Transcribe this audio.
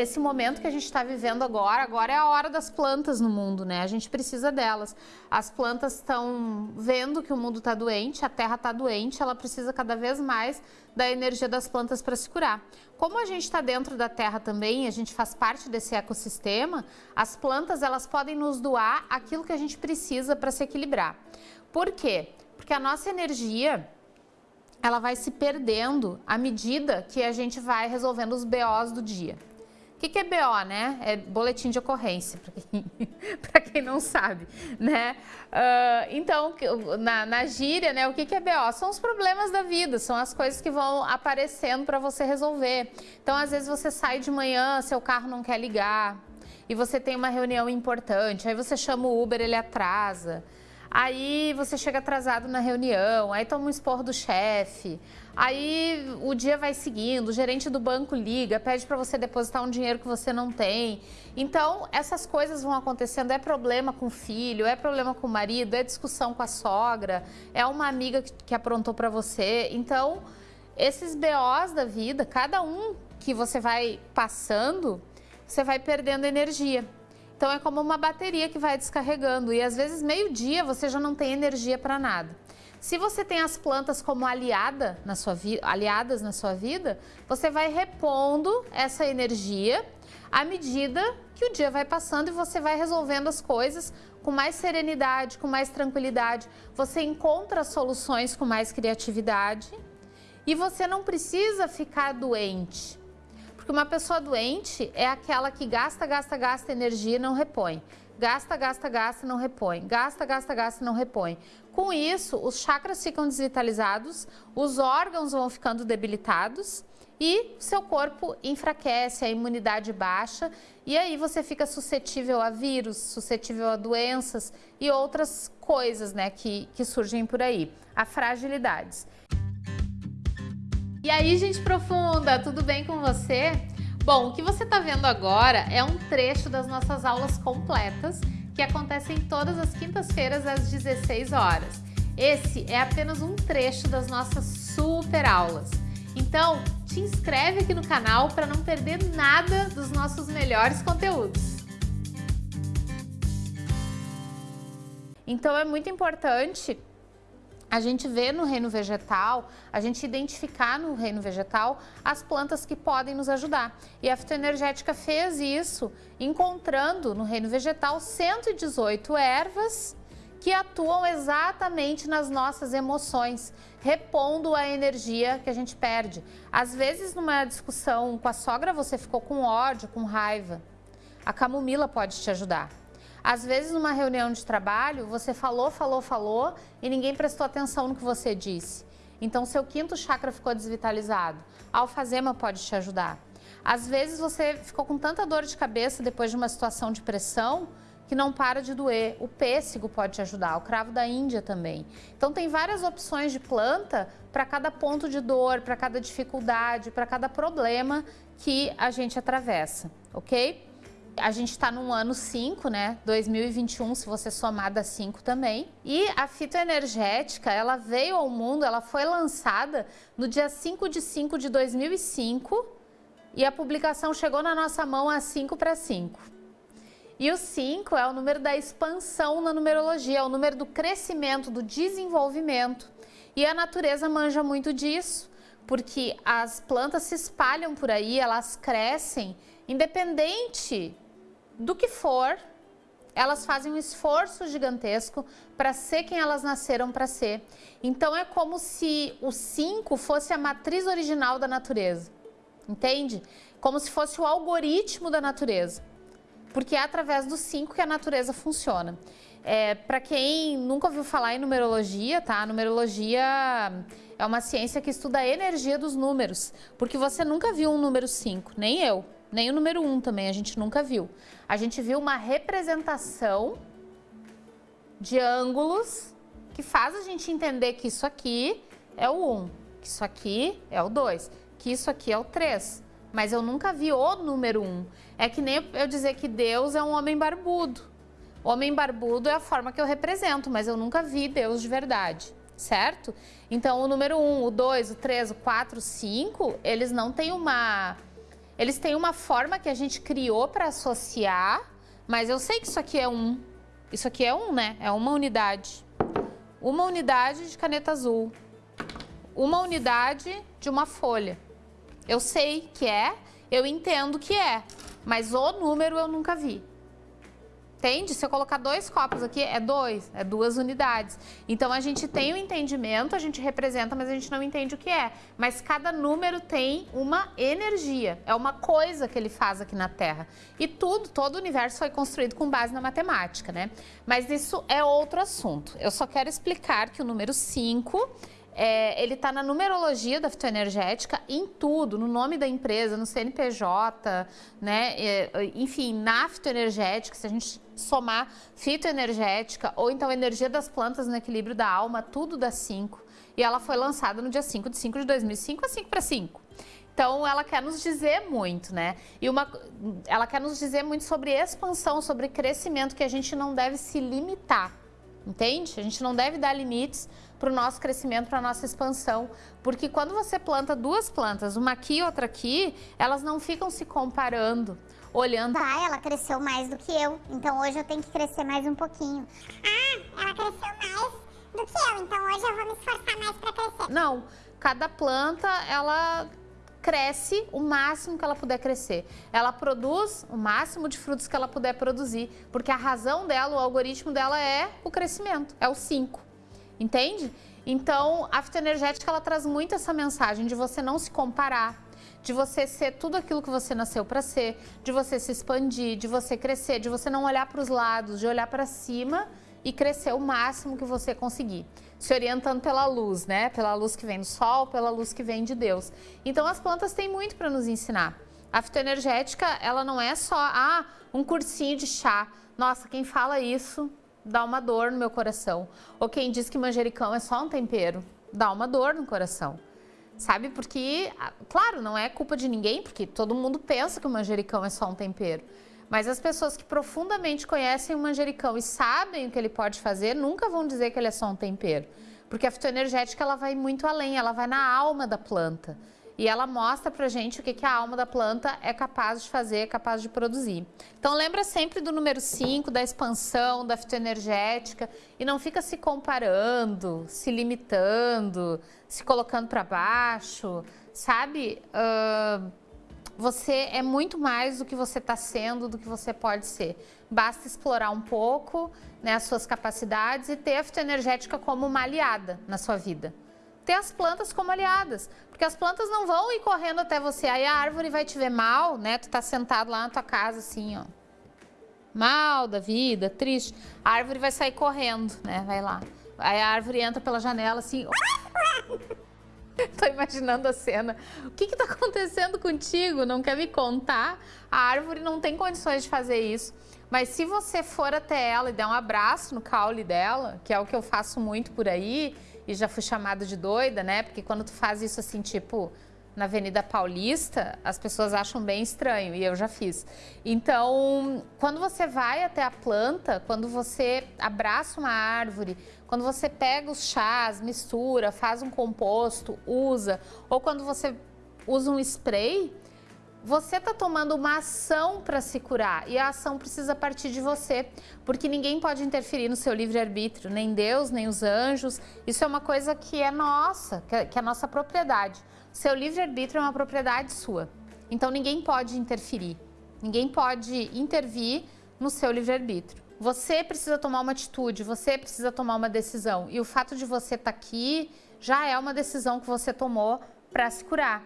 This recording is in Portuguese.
esse momento que a gente está vivendo agora, agora é a hora das plantas no mundo, né? A gente precisa delas. As plantas estão vendo que o mundo está doente, a terra está doente, ela precisa cada vez mais da energia das plantas para se curar. Como a gente está dentro da terra também, a gente faz parte desse ecossistema, as plantas elas podem nos doar aquilo que a gente precisa para se equilibrar. Por quê? Porque a nossa energia ela vai se perdendo à medida que a gente vai resolvendo os BOs do dia. O que, que é BO, né? É boletim de ocorrência, para quem, quem, não sabe, né? Uh, então, na, na, gíria, né, o que, que é BO? São os problemas da vida, são as coisas que vão aparecendo para você resolver. Então, às vezes você sai de manhã, seu carro não quer ligar, e você tem uma reunião importante, aí você chama o Uber, ele atrasa. Aí você chega atrasado na reunião, aí toma um esporro do chefe, aí o dia vai seguindo, o gerente do banco liga, pede para você depositar um dinheiro que você não tem. Então, essas coisas vão acontecendo, é problema com o filho, é problema com o marido, é discussão com a sogra, é uma amiga que aprontou para você. Então, esses BOs da vida, cada um que você vai passando, você vai perdendo energia. Então é como uma bateria que vai descarregando e às vezes meio-dia você já não tem energia para nada. Se você tem as plantas como aliada na sua aliadas na sua vida, você vai repondo essa energia à medida que o dia vai passando e você vai resolvendo as coisas com mais serenidade, com mais tranquilidade. Você encontra soluções com mais criatividade e você não precisa ficar doente. Porque uma pessoa doente é aquela que gasta, gasta, gasta energia e não repõe. Gasta, gasta, gasta, não repõe. Gasta, gasta, gasta, não repõe. Com isso, os chakras ficam desvitalizados, os órgãos vão ficando debilitados e seu corpo enfraquece, a imunidade baixa e aí você fica suscetível a vírus, suscetível a doenças e outras coisas né, que, que surgem por aí, a fragilidades. E aí, gente profunda, tudo bem com você? Bom, o que você está vendo agora é um trecho das nossas aulas completas que acontecem todas as quintas-feiras às 16 horas. Esse é apenas um trecho das nossas super aulas. Então, te inscreve aqui no canal para não perder nada dos nossos melhores conteúdos. Então, é muito importante a gente vê no reino vegetal, a gente identificar no reino vegetal as plantas que podem nos ajudar. E a fitoenergética fez isso, encontrando no reino vegetal 118 ervas que atuam exatamente nas nossas emoções, repondo a energia que a gente perde. Às vezes, numa discussão com a sogra, você ficou com ódio, com raiva. A camomila pode te ajudar. Às vezes, numa reunião de trabalho, você falou, falou, falou e ninguém prestou atenção no que você disse. Então, seu quinto chakra ficou desvitalizado. A alfazema pode te ajudar. Às vezes, você ficou com tanta dor de cabeça depois de uma situação de pressão que não para de doer. O pêssego pode te ajudar, o cravo da Índia também. Então, tem várias opções de planta para cada ponto de dor, para cada dificuldade, para cada problema que a gente atravessa, ok? A gente está no ano 5, né? 2021, se você somar dá 5 também. E a fitoenergética, ela veio ao mundo, ela foi lançada no dia 5 de 5 de 2005 e a publicação chegou na nossa mão a 5 para 5. E o 5 é o número da expansão na numerologia, é o número do crescimento, do desenvolvimento. E a natureza manja muito disso, porque as plantas se espalham por aí, elas crescem independente do que for, elas fazem um esforço gigantesco para ser quem elas nasceram para ser. Então é como se o 5 fosse a matriz original da natureza, entende? Como se fosse o algoritmo da natureza, porque é através do 5 que a natureza funciona. É, para quem nunca ouviu falar em numerologia, tá? A numerologia é uma ciência que estuda a energia dos números, porque você nunca viu um número 5, nem eu. Nem o número 1 um também a gente nunca viu. A gente viu uma representação de ângulos que faz a gente entender que isso aqui é o 1, que isso aqui é o 2, que isso aqui é o 3. Mas eu nunca vi o número 1. É que nem eu dizer que Deus é um homem barbudo. Homem barbudo é a forma que eu represento, mas eu nunca vi Deus de verdade, certo? Então, o número 1, o 2, o 3, o 4, o 5, eles não têm uma Eles têm uma forma que a gente criou para associar, mas eu sei que isso aqui é um. Isso aqui é um, né? É uma unidade. Uma unidade de caneta azul. Uma unidade de uma folha. Eu sei que é, eu entendo que é, mas o número eu nunca vi. Entende? Se eu colocar dois copos aqui, é dois, é duas unidades. Então, a gente tem o um entendimento, a gente representa, mas a gente não entende o que é. Mas cada número tem uma energia, é uma coisa que ele faz aqui na Terra. E tudo, todo o universo foi construído com base na matemática, né? Mas isso é outro assunto. Eu só quero explicar que o número 5 é, ele está na numerologia da fitoenergética, em tudo, no nome da empresa, no CNPJ, né? É, enfim, na fitoenergética, se a gente somar fitoenergética ou então energia das plantas no equilíbrio da alma, tudo dá 5. E ela foi lançada no dia 5 de 5 de 2005, a 5 para 5. Então, ela quer nos dizer muito, né? E uma, ela quer nos dizer muito sobre expansão, sobre crescimento, que a gente não deve se limitar, entende? A gente não deve dar limites para o nosso crescimento, para a nossa expansão. Porque quando você planta duas plantas, uma aqui e outra aqui, elas não ficam se comparando, olhando. Ah, ela cresceu mais do que eu, então hoje eu tenho que crescer mais um pouquinho. Ah, ela cresceu mais do que eu, então hoje eu vou me esforçar mais para crescer. Não, cada planta, ela cresce o máximo que ela puder crescer. Ela produz o máximo de frutos que ela puder produzir, porque a razão dela, o algoritmo dela é o crescimento, é o 5 entende? Então, a fitoenergética ela traz muito essa mensagem de você não se comparar, de você ser tudo aquilo que você nasceu para ser, de você se expandir, de você crescer, de você não olhar para os lados, de olhar para cima e crescer o máximo que você conseguir. Se orientando pela luz, né? Pela luz que vem do sol, pela luz que vem de Deus. Então as plantas têm muito para nos ensinar. A fitoenergética, ela não é só ah, um cursinho de chá. Nossa, quem fala isso dá uma dor no meu coração. Ou quem diz que manjericão é só um tempero, dá uma dor no coração. Sabe? Porque, claro, não é culpa de ninguém, porque todo mundo pensa que o manjericão é só um tempero. Mas as pessoas que profundamente conhecem o manjericão e sabem o que ele pode fazer, nunca vão dizer que ele é só um tempero. Porque a fitoenergética ela vai muito além, ela vai na alma da planta e ela mostra pra gente o que, que a alma da planta é capaz de fazer, é capaz de produzir. Então lembra sempre do número 5, da expansão, da fitoenergética e não fica se comparando, se limitando, se colocando para baixo, sabe? Uh, você é muito mais do que você está sendo, do que você pode ser. Basta explorar um pouco né, as suas capacidades e ter a fitoenergética como uma aliada na sua vida ter as plantas como aliadas, porque as plantas não vão ir correndo até você, aí a árvore vai te ver mal, né? Tu tá sentado lá na tua casa assim, ó. Mal da vida, triste. A árvore vai sair correndo, né? Vai lá. Aí a árvore entra pela janela assim. Tô imaginando a cena. O que que tá acontecendo contigo? Não quer me contar? A árvore não tem condições de fazer isso. Mas se você for até ela e der um abraço no caule dela, que é o que eu faço muito por aí, e já fui chamada de doida, né? Porque quando tu faz isso assim, tipo, na Avenida Paulista, as pessoas acham bem estranho e eu já fiz. Então, quando você vai até a planta, quando você abraça uma árvore, quando você pega os chás, mistura, faz um composto, usa, ou quando você usa um spray, você está tomando uma ação para se curar e a ação precisa partir de você, porque ninguém pode interferir no seu livre-arbítrio, nem Deus, nem os anjos. Isso é uma coisa que é nossa, que é, é nossa propriedade. Seu livre-arbítrio é uma propriedade sua, então ninguém pode interferir, ninguém pode intervir no seu livre-arbítrio. Você precisa tomar uma atitude, você precisa tomar uma decisão e o fato de você estar tá aqui já é uma decisão que você tomou para se curar.